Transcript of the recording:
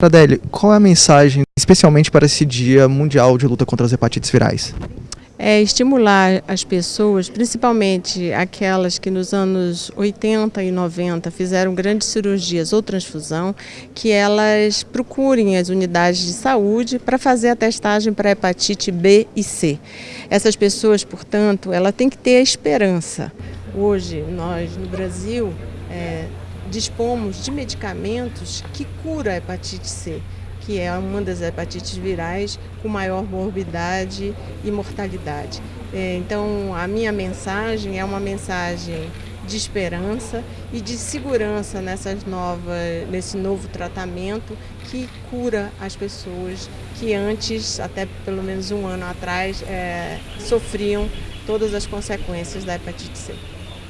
Adélio, qual é a mensagem, especialmente para esse Dia Mundial de Luta contra as Hepatites Virais? É estimular as pessoas, principalmente aquelas que nos anos 80 e 90 fizeram grandes cirurgias ou transfusão, que elas procurem as unidades de saúde para fazer a testagem para hepatite B e C. Essas pessoas, portanto, ela tem que ter a esperança. Hoje, nós no Brasil, é, dispomos de medicamentos que curam a hepatite C, que é uma das hepatites virais com maior morbidade e mortalidade. É, então, a minha mensagem é uma mensagem de esperança e de segurança nessas novas, nesse novo tratamento que cura as pessoas que antes, até pelo menos um ano atrás, é, sofriam todas as consequências da hepatite C.